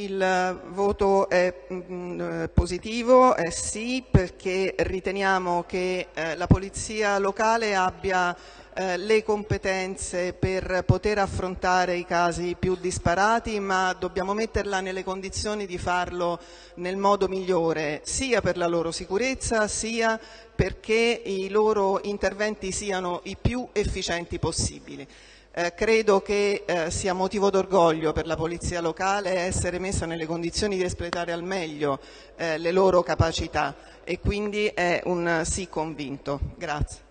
Il voto è mm, positivo, è sì, perché riteniamo che eh, la Polizia locale abbia eh, le competenze per poter affrontare i casi più disparati, ma dobbiamo metterla nelle condizioni di farlo nel modo migliore, sia per la loro sicurezza, sia perché i loro interventi siano i più efficienti possibili. Eh, credo che eh, sia motivo d'orgoglio per la Polizia locale essere messa nelle condizioni di espletare al meglio eh, le loro capacità e quindi è un sì convinto. Grazie.